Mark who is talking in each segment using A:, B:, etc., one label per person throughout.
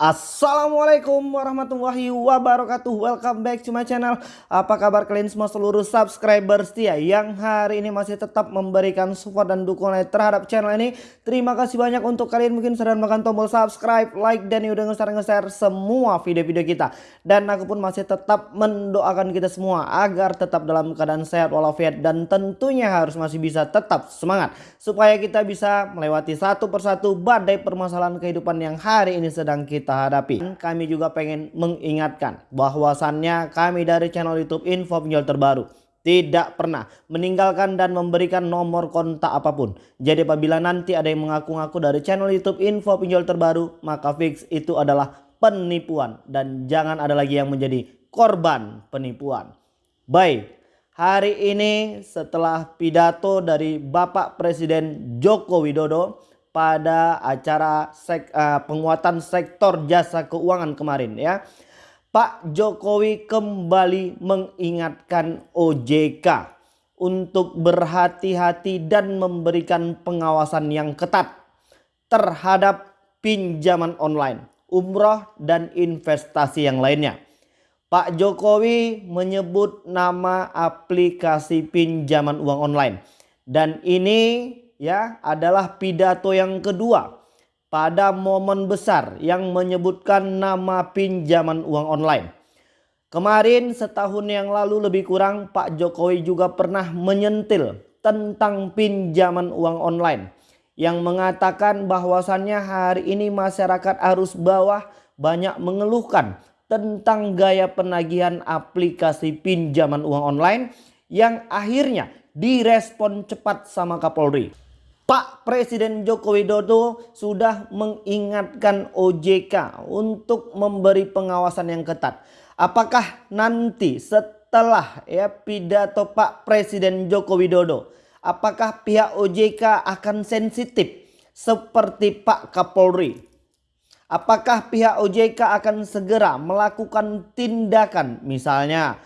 A: Assalamualaikum warahmatullahi wabarakatuh. Welcome back to my channel. Apa kabar kalian semua seluruh subscriber setia Yang hari ini masih tetap memberikan support dan dukungan terhadap channel ini. Terima kasih banyak untuk kalian mungkin sudah menekan tombol subscribe Like dan udah nge-share semua video-video kita. Dan aku pun masih tetap mendoakan kita semua Agar tetap dalam keadaan sehat walafiat Dan tentunya harus masih bisa tetap semangat Supaya kita bisa melewati satu persatu badai permasalahan kehidupan yang hari ini sedang kita kita hadapi. Kami juga pengen mengingatkan bahwasannya kami dari channel YouTube Info Pinjol Terbaru tidak pernah meninggalkan dan memberikan nomor kontak apa pun. Jadi apabila nanti ada yang mengaku-ngaku dari channel YouTube Info Pinjol Terbaru, maka fix itu adalah penipuan dan jangan ada lagi yang menjadi korban penipuan. Baik, hari ini setelah pidato dari Bapak Presiden Joko Widodo pada acara sek, uh, penguatan sektor jasa keuangan kemarin ya. Pak Jokowi kembali mengingatkan OJK untuk berhati-hati dan memberikan pengawasan yang ketat terhadap pinjaman online, umroh dan investasi yang lainnya. Pak Jokowi menyebut nama aplikasi pinjaman uang online dan ini ya adalah pidato yang kedua pada momen besar yang menyebutkan nama pinjaman uang online. Kemarin setahun yang lalu lebih kurang Pak Jokowi juga pernah menyentil tentang pinjaman uang online yang mengatakan bahwasannya hari ini masyarakat arus bawah banyak mengeluhkan tentang gaya penagihan aplikasi pinjaman uang online yang akhirnya direspon cepat sama Kapolri. Pak Presiden Joko Widodo sudah mengingatkan OJK untuk memberi pengawasan yang ketat. Apakah nanti setelah ya pidato Pak Presiden Joko Widodo, apakah pihak OJK akan sensitif seperti Pak Kapolri? Apakah pihak OJK akan segera melakukan tindakan misalnya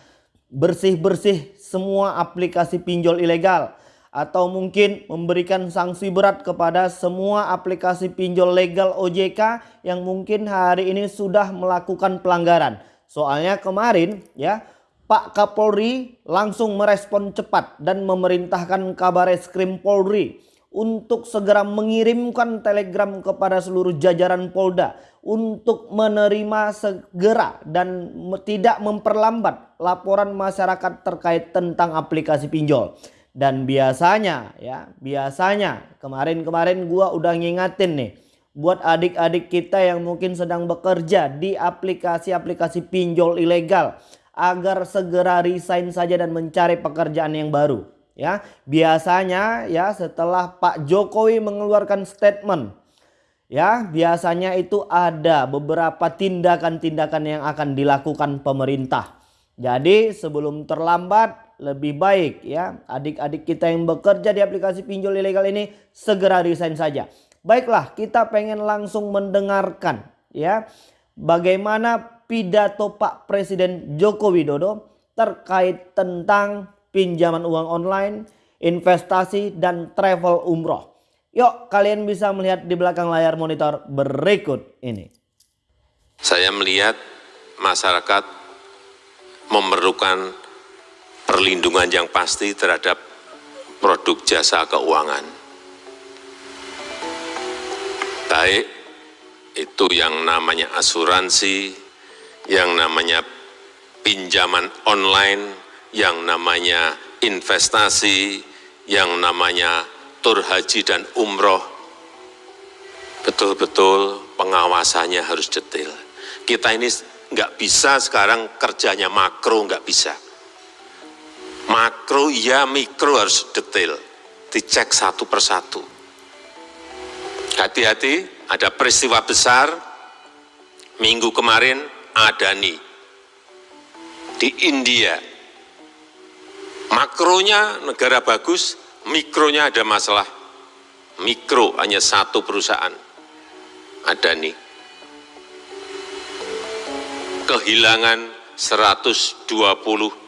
A: bersih-bersih semua aplikasi pinjol ilegal atau mungkin memberikan sanksi berat kepada semua aplikasi pinjol legal OJK yang mungkin hari ini sudah melakukan pelanggaran. Soalnya kemarin ya Pak Kapolri langsung merespon cepat dan memerintahkan kabar eskrim Polri untuk segera mengirimkan telegram kepada seluruh jajaran Polda untuk menerima segera dan tidak memperlambat laporan masyarakat terkait tentang aplikasi pinjol. Dan biasanya ya, biasanya kemarin-kemarin gua udah ngingatin nih buat adik-adik kita yang mungkin sedang bekerja di aplikasi-aplikasi pinjol ilegal agar segera resign saja dan mencari pekerjaan yang baru ya. Biasanya ya setelah Pak Jokowi mengeluarkan statement ya, biasanya itu ada beberapa tindakan-tindakan yang akan dilakukan pemerintah. Jadi sebelum terlambat lebih baik ya adik-adik kita yang bekerja di aplikasi pinjol ilegal ini segera resign saja. Baiklah, kita pengen langsung mendengarkan ya bagaimana pidato Pak Presiden Joko Widodo terkait tentang pinjaman uang online, investasi dan travel umroh. Yuk kalian bisa melihat di belakang layar monitor berikut ini.
B: Saya melihat masyarakat memerlukan perlindungan yang pasti terhadap produk jasa keuangan. Baik itu yang namanya asuransi, yang namanya pinjaman online, yang namanya investasi, yang namanya tur haji dan umroh, betul-betul pengawasannya harus detail. Kita ini nggak bisa sekarang kerjanya makro, nggak bisa makro ya mikro harus detail. Dicek satu persatu hati-hati ada peristiwa besar. Minggu kemarin Adani di India. Makronya negara bagus mikronya ada masalah. Mikro hanya satu perusahaan. Adani kehilangan 120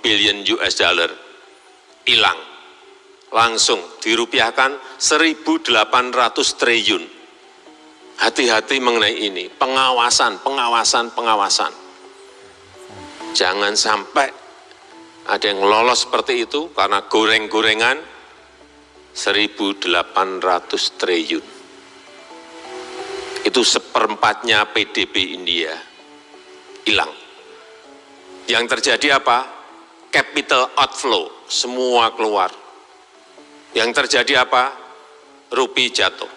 B: billion US dollar hilang. Langsung dirupiahkan 1.800 triliun. hati-hati mengenai ini, pengawasan, pengawasan, pengawasan. Jangan sampai ada yang lolos seperti itu karena goreng-gorengan 1.800 triliun. Itu seperempatnya PDB India hilang. Yang terjadi apa? Capital outflow, semua keluar. Yang terjadi apa? Rupi jatuh.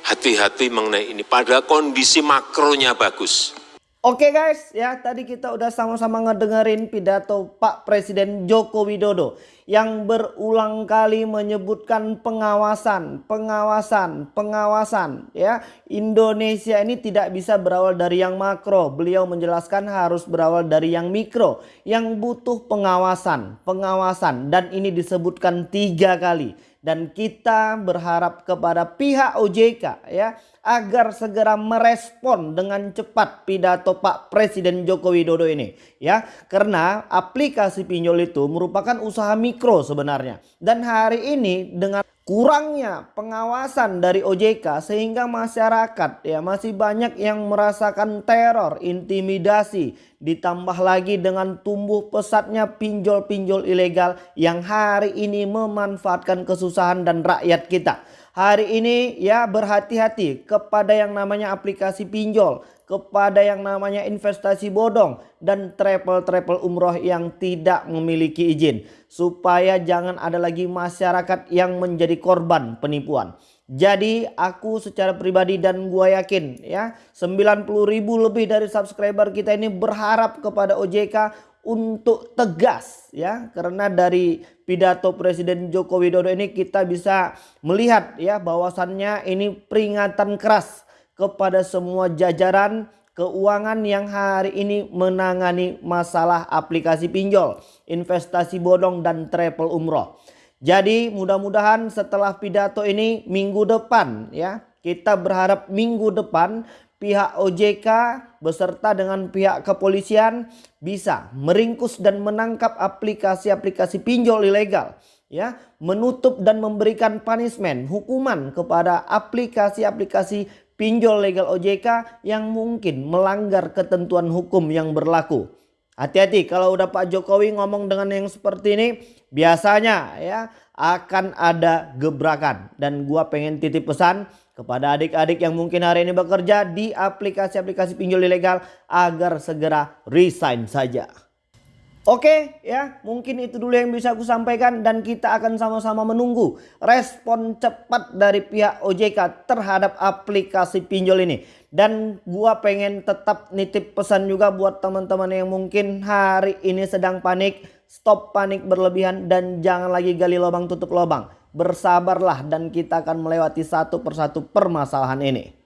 B: Hati-hati mengenai ini, pada kondisi makronya bagus.
A: Oke guys, ya tadi kita udah sama-sama ngedengerin pidato Pak Presiden Joko Widodo yang berulang kali menyebutkan pengawasan, pengawasan, pengawasan ya. Indonesia ini tidak bisa berawal dari yang makro. Beliau menjelaskan harus berawal dari yang mikro yang butuh pengawasan, pengawasan dan ini disebutkan tiga kali dan kita berharap kepada pihak OJK ya agar segera merespon dengan cepat pidato Pak Presiden Joko Widodo ini ya karena aplikasi pinjol itu merupakan usaha mikro sebenarnya dan hari ini dengan kurangnya pengawasan dari OJK sehingga masyarakat ya masih banyak yang merasakan teror, intimidasi ditambah lagi dengan tumbuh pesatnya pinjol-pinjol ilegal yang hari ini memanfaatkan kesusahan dan rakyat kita. Hari ini ya berhati-hati kepada yang namanya aplikasi pinjol, kepada yang namanya investasi bodong dan travel-travel umroh yang tidak memiliki izin. Supaya jangan ada lagi masyarakat yang menjadi korban penipuan. Jadi aku secara pribadi dan gua yakin ya 90 ribu lebih dari subscriber kita ini berharap kepada OJK untuk tegas ya karena dari pidato Presiden Joko Widodo ini kita bisa melihat ya bahwasannya ini peringatan keras kepada semua jajaran keuangan yang hari ini menangani masalah aplikasi pinjol, investasi bodong dan travel umroh. Jadi mudah-mudahan setelah pidato ini minggu depan ya kita berharap minggu depan pihak OJK beserta dengan pihak kepolisian bisa meringkus dan menangkap aplikasi-aplikasi pinjol ilegal ya menutup dan memberikan punishment hukuman kepada aplikasi-aplikasi pinjol legal OJK yang mungkin melanggar ketentuan hukum yang berlaku hati-hati kalau udah Pak Jokowi ngomong dengan yang seperti ini biasanya ya akan ada gebrakan dan gua pengen titip pesan kepada adik-adik yang mungkin hari ini bekerja di aplikasi-aplikasi pinjol ilegal agar segera resign saja. Oke ya mungkin itu dulu yang bisa aku sampaikan dan kita akan sama-sama menunggu respon cepat dari pihak OJK terhadap aplikasi pinjol ini. Dan gua pengen tetap nitip pesan juga buat teman-teman yang mungkin hari ini sedang panik. Stop panik berlebihan dan jangan lagi gali lubang tutup lubang bersabarlah dan kita akan melewati satu persatu permasalahan ini.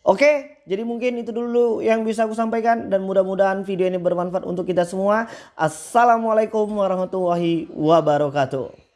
A: Oke, jadi mungkin itu dulu yang bisa aku sampaikan dan mudah-mudahan video ini bermanfaat untuk kita semua. Assalamualaikum warahmatullahi wabarakatuh.